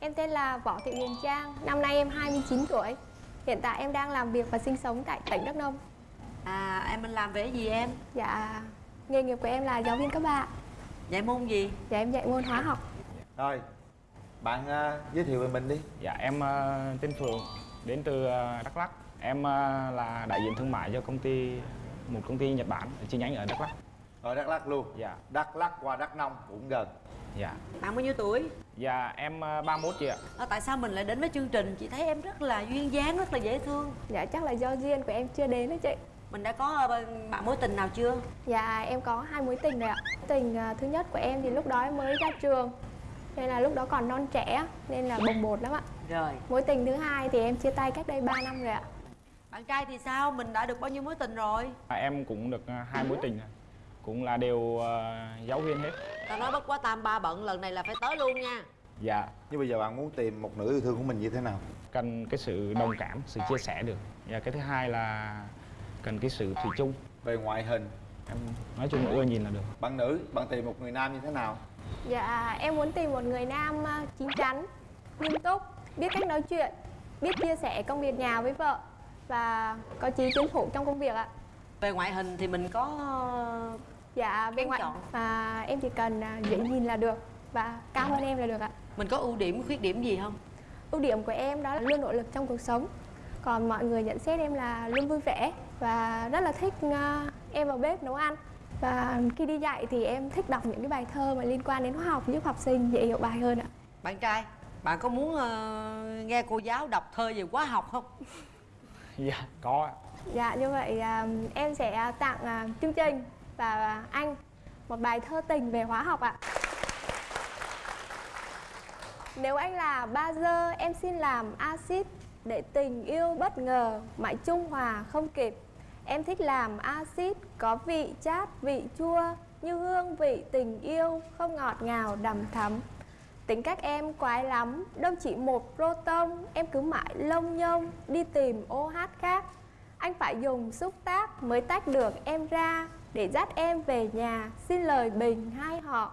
Em tên là Võ Thị Huyền Trang, năm nay em 29 tuổi. Hiện tại em đang làm việc và sinh sống tại tỉnh Đắk Nông. À em mình làm về gì em? Dạ, nghề nghiệp của em là giáo viên các bạn. Dạy môn gì? Dạ em dạy môn hóa học. Rồi, bạn uh, giới thiệu về mình đi Dạ em uh, tên Phượng đến từ uh, Đắk Lắk. Em uh, là đại diện thương mại cho công ty một công ty Nhật Bản ở chi nhánh ở Đắk Lắk. Ở Đắk Lắk luôn Dạ. Đắk Lắk qua Đắk Nông cũng gần Dạ. Bạn bao nhiêu tuổi? Dạ em uh, 31 chị ạ. À, tại sao mình lại đến với chương trình? Chị thấy em rất là duyên dáng, rất là dễ thương Dạ chắc là do duyên của em chưa đến đó chị. Mình đã có ờ, bạn mối tình nào chưa? Dạ em có hai mối tình rồi ạ. Tình thứ nhất của em thì lúc đó em mới ra trường. Nên là lúc đó còn non trẻ nên là bồng bột lắm ạ. Rồi Mối tình thứ hai thì em chia tay cách đây 3 năm rồi ạ. Bạn trai thì sao? Mình đã được bao nhiêu mối tình rồi? À, em cũng được hai mối tình rồi. Cũng là đều uh, giáo viên hết. Tao nói bất quá tam ba bận lần này là phải tới luôn nha Dạ. Nhưng bây giờ bạn muốn tìm một nữ yêu thương của mình như thế nào? Cần cái sự đồng cảm, sự chia sẻ được. Và cái thứ hai là cần cái sự thủy chung. Về ngoại hình Em nói chung là ưa nhìn là được. Bạn nữ, bạn tìm một người nam như thế nào? Dạ em muốn tìm một người nam à, chín chắn, nghiêm túc, biết cách nói chuyện, biết chia sẻ công việc nhà với vợ và có chí tiến thủ trong công việc ạ. Về ngoại hình thì mình có Dạ bên Em ngoại chọn. à, em chỉ cần à, dễ nhìn là được và cao hơn em là được ạ. Mình có ưu điểm, khuyết điểm gì không? Ưu điểm của em đó là luôn nỗ lực trong cuộc sống. Còn mọi người nhận xét em là luôn vui vẻ và rất là thích à, em vào bếp nấu ăn. Và khi đi dạy thì em thích đọc những cái bài thơ mà liên quan đến hóa học giúp học sinh dễ hiểu bài hơn ạ. Bạn trai, bạn có muốn ờ, nghe cô giáo đọc thơ về hóa học không? Dạ, có ạ. Dạ như vậy à, em sẽ tặng à, chương trình và à, anh một bài thơ tình về hóa học ạ. Nếu anh là bazơ, em xin làm axit để tình yêu bất ngờ mãi trung hòa không kịp. Em thích làm axit có vị chát, vị chua như hương vị tình yêu không ngọt ngào đầm thắm. Tính cách em quái lắm, đâu chỉ một proton, em cứ mãi lông nhông đi tìm OH khác. Anh phải dùng xúc tác mới tách được em ra để dắt em về nhà xin lời bình hai họ.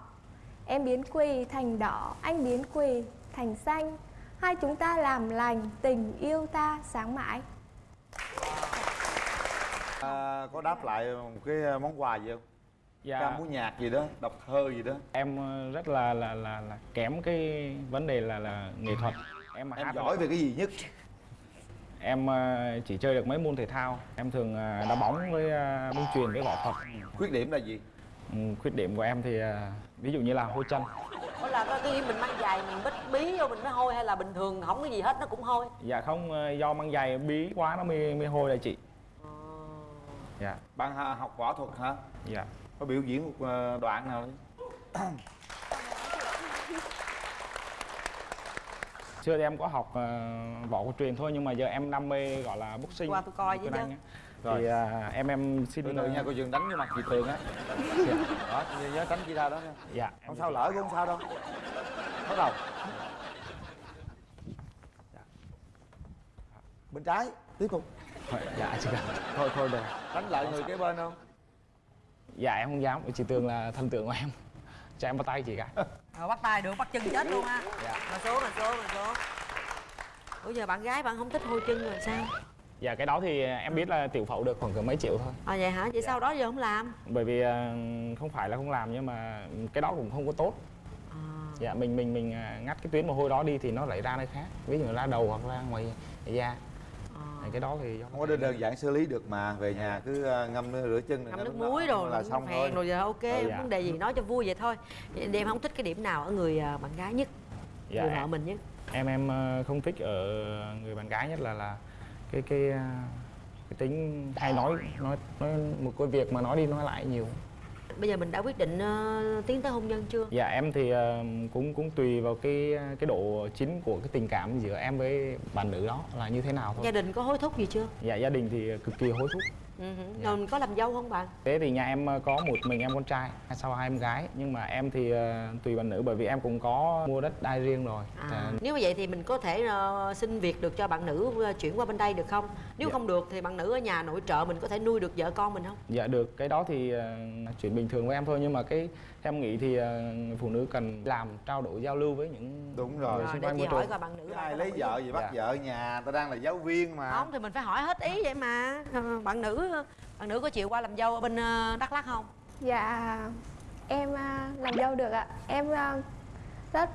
Em biến quỳ thành đỏ, anh biến quỳ thành xanh. Hai chúng ta làm lành, tình yêu ta sáng mãi. À, có đáp lại một cái món quà gì không? Dạ. Ca múa nhạc gì đó, đọc thơ gì đó em ờ, rất là là là, là kém cái vấn đề là là nghệ thuật em mà Em hát giỏi về cái gì nhất? Em ờ, chỉ chơi được mấy môn thể thao. Em thường ờ, đá bóng với ờ, bóng chuyền với võ thuật. Khuyết điểm là gì? Ừ, khuyết điểm của em thì ví dụ như là hôi chân. Ủa là khi mình mang giày mình bích bí vô mình mới hôi hay là bình thường không có gì hết nó cũng hôi? dạ không do mang giày bí quá nó mới mới hôi đây chị. Dạ. Bạn học võ thuật hả? dạ. Có biểu diễn một đoạn nào đi xưa thì em có học ờ, võ cổ truyền thôi nhưng mà giờ em đam mê gọi là boxing Qua tôi coi với chứ. Rồi. thì à, em em xin Từ từ nha, cô dừng đánh vô mặt chị Tường á. Đó, nhớ- nhớ tránh chị ra đó nha. Dạ. Em Không sao lỡ cũng không sao đâu. Bắt đầu. Dạ. Bên trái, tiếp tục. Dạ chị thôi thôi được. Đánh lại người kế bên không? dạ em không dám. Chị tường là thần tượng của em. Cho em bắt tay chị cả Rồi bắt tay được, bắt chân chết luôn ha Dạ. Mà số, mà số, mà số Ủa giờ bạn gái bạn không thích hôi chân là sao? dạ cái đó thì em biết là tiểu phẫu được khoảng cỡ mấy triệu thôi À vậy hả? Vậy sau đó giờ không làm? bởi vì à, không phải là không làm nhưng mà cái đó cũng không có tốt À. dạ mình mình mình à, ngắt cái tuyến mồ hôi đó đi thì nó lại ra nơi khác ví dụ ra đầu hoặc ra ngoài da À. cái đó thì do Không có đơn đơn giản xử lý được mà Về nhà cứ ờ, ngâm rửa chân ngâm nước muối rồi là xong thôi. rồi giờ ok Ờ, dạ. vấn đề gì nói cho vui vậy thôi. Thì em không thích cái điểm nào ở người à, bạn gái nhất? Dạ. Người vợ mình nhất? Em em ờ, không thích ở người bạn gái nhất là là cái cái ờ, cái tính hay nói nói nói một cái việc mà nói đi nói lại nhiều bây giờ mình đã quyết định ờ, tiến tới hôn nhân chưa? Dạ em thì ờ, cũng cũng tùy vào cái cái độ chính của cái tình cảm giữa em với bạn nữ đó là như thế nào thôi. Gia đình có hối thúc gì chưa? Dạ gia đình thì cực kỳ hối thúc ừ. rồi mình có làm dâu không bạn thế thì nhà em ờ, có một mình em con trai sau hai em gái nhưng mà em thì ờ, tùy bạn nữ bởi vì em cũng có mua đất đai riêng rồi à, Ờ, nếu mà vậy thì mình có thể ờ, xin việc được cho bạn nữ chuyển qua bên đây được không nếu Dạ. không được thì bạn nữ ở nhà nội trợ mình có thể nuôi được vợ con mình không Dạ được, cái đó thì ờ, chuyện bình thường với em thôi nhưng mà cái em nghĩ thì người phụ nữ cần làm trao đổi giao lưu với những Đúng rồi. rồi xung quanh môi hỏi trường. coi bạn nữ ai lấy vợ gì bắt Dạ. vợ ở nhà ta đang là giáo viên mà không thì mình phải hỏi hết ý vậy mà bạn nữ bạn nữ có chịu qua làm dâu ở bên ờ, đắk lắk không? Dạ em à, làm dâu được ạ. Em à, rất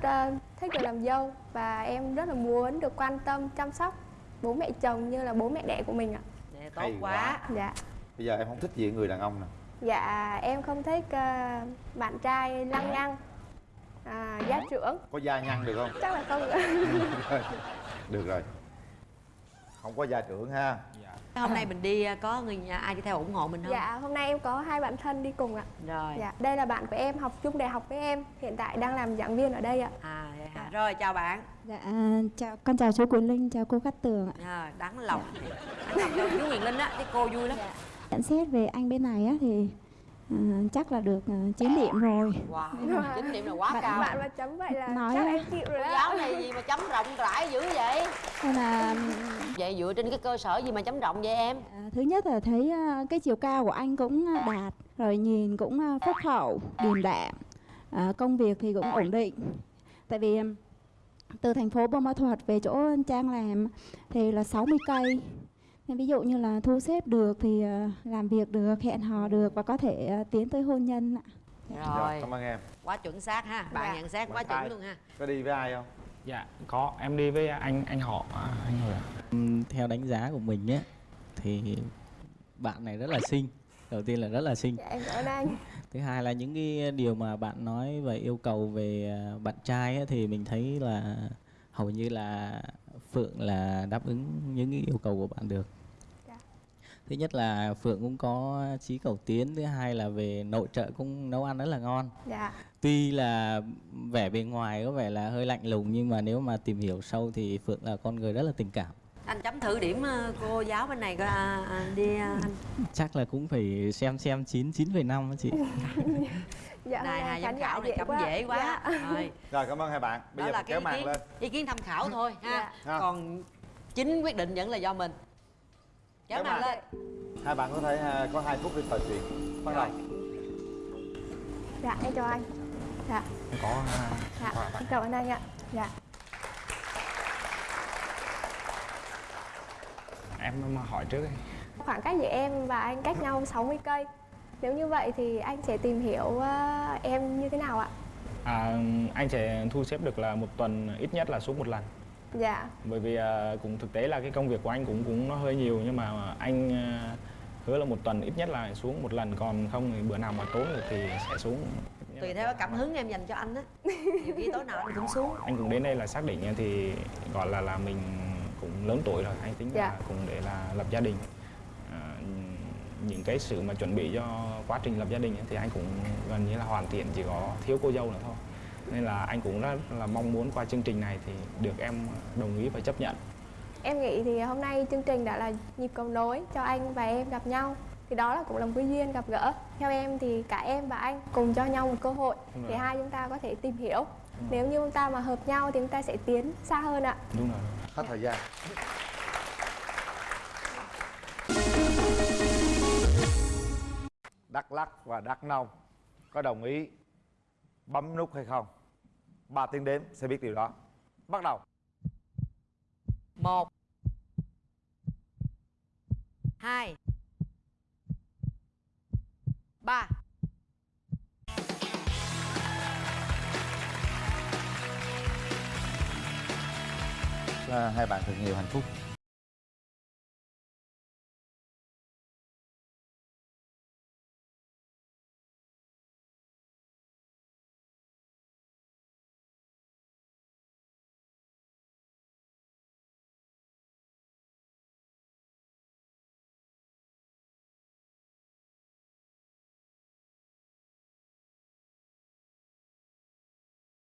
thích được làm dâu Và em rất là muốn được quan tâm, chăm sóc bố mẹ chồng như là bố mẹ đẻ của mình ạ. Nè, tốt Hay quá. quá. Dạ. Bây giờ em không thích gì người đàn ông nè. Dạ em không thích bạn trai lăng nhăng à, Gia trưởng. Có da nhăn được không? Chắc là không được rồi. Không có gia trưởng ha hôm nay mình đi ờ, có người nhà ai đi theo ủng hộ mình không? Dạ hôm nay em có hai bạn thân đi cùng ạ. Rồi. Dạ đây là bạn của em học chung đại học với em Hiện tại đang làm giảng viên ở đây ạ. À vậy hả? rồi chào bạn. Dạ, chào con chào chú Quỳnh Linh, chào cô Cát Tường ạ. à, đáng lòng. Đáng lòng cho chú Huyền Linh á cái cô vui lắm. Nhận xét về anh bên này á thì à, chắc là được uh, 9 điểm rồi. wow điểm là quá Bạn- cao. Bạn mà chấm vậy là Nói chắc em chịu rồi đó. Giáo này gì mà chấm rộng rãi dữ vậy? Nên là vậy dựa trên cái cơ sở gì mà chấm rộng vậy em? À, thứ nhất là thấy cái chiều cao của anh cũng đạt, rồi nhìn cũng phúc hậu, điềm đạm, à, công việc thì cũng ổn định. Tại vì từ thành phố Buôn Ma Thuột về chỗ Trang làm thì là 60 cây. Nên ví dụ như là thu xếp được thì à, làm việc được, hẹn hò được và có thể à, tiến tới hôn nhân ạ. rồi cảm ơn em. Quá chuẩn xác ha. Bạn Dạ. nhận xét quá chuẩn luôn ha. có đi với ai không? Dạ có, em đi với anh anh họ à, anh. Ừm, theo đánh giá của mình á thì bạn này rất là xinh. Đầu tiên là rất là xinh. Dạ em cảm ơn anh. Thứ hai là những cái điều mà bạn nói về yêu cầu về à, bạn trai á, thì mình thấy là hầu như là phượng là đáp ứng những yêu cầu của bạn được. Dạ. thứ nhất là phượng cũng có trí cầu tiến thứ hai là về nội trợ cũng nấu ăn rất là ngon. Dạ. Tuy là vẻ bề ngoài có vẻ là hơi lạnh lùng nhưng mà nếu mà tìm hiểu sâu thì phượng là con người rất là tình cảm anh chấm thử điểm ờ, cô giáo bên này coi à, à, đi à, anh. Chắc là cũng phải xem xem chín chín phẩy năm á chị. Dạ hôm này nay hai giám khảo này chấm dễ quá. Dạ. rồi. Rồi cảm ơn hai bạn. Bây đó giờ là kéo màn kiến lên. ý kiến tham khảo thôi ha. Dạ. Ha. còn chính quyết định vẫn là do mình. Kéo Kéo màn lên. Hai bạn có thể à, có hai phút để trò chuyện. Bắt đầu. Dạ em chào anh. Dạ. Có à, Dạ em cảm ơn anh ạ. Dạ em mà hỏi trước đi. Khoảng cách giữa em và anh cách nhau 60 cây. Nếu như vậy thì anh sẽ tìm hiểu ờ, em như thế nào ạ? À, anh sẽ thu xếp được là một tuần ít nhất là xuống một lần. Dạ. Bởi vì à, cũng thực tế là cái công việc của anh cũng cũng nó hơi nhiều nhưng mà anh à, hứa là một tuần ít nhất là xuống một lần còn không thì bữa nào mà tốn được thì sẽ xuống. Tùy theo cảm hứng em dành cho anh á. Nhiều khi tối nào anh cũng xuống. Anh cũng đến đây là xác định thì gọi là là mình cũng lớn tuổi rồi anh tính Dạ. là cũng để là lập gia đình. À, những cái sự mà chuẩn bị cho quá trình lập gia đình ấy thì anh cũng gần như là hoàn thiện chỉ có thiếu cô dâu nữa thôi. Nên là anh cũng rất là mong muốn qua chương trình này thì được em đồng ý và chấp nhận. Em nghĩ thì hôm nay chương trình đã là nhịp cầu nối cho anh và em gặp nhau. Thì đó là cũng là một cái duyên gặp gỡ. Theo em thì cả em và anh cùng cho nhau một cơ hội Đúng để rồi. hai chúng ta có thể tìm hiểu. Nếu như chúng ta mà hợp nhau thì chúng ta sẽ tiến xa hơn ạ. Đúng rồi hết thời gian Đắk Lắc và Đắk Nông có đồng ý bấm nút hay không? Ba tiếng đếm sẽ biết điều đó. Bắt đầu. 1 2 3 À, hai bạn thật nhiều hạnh phúc.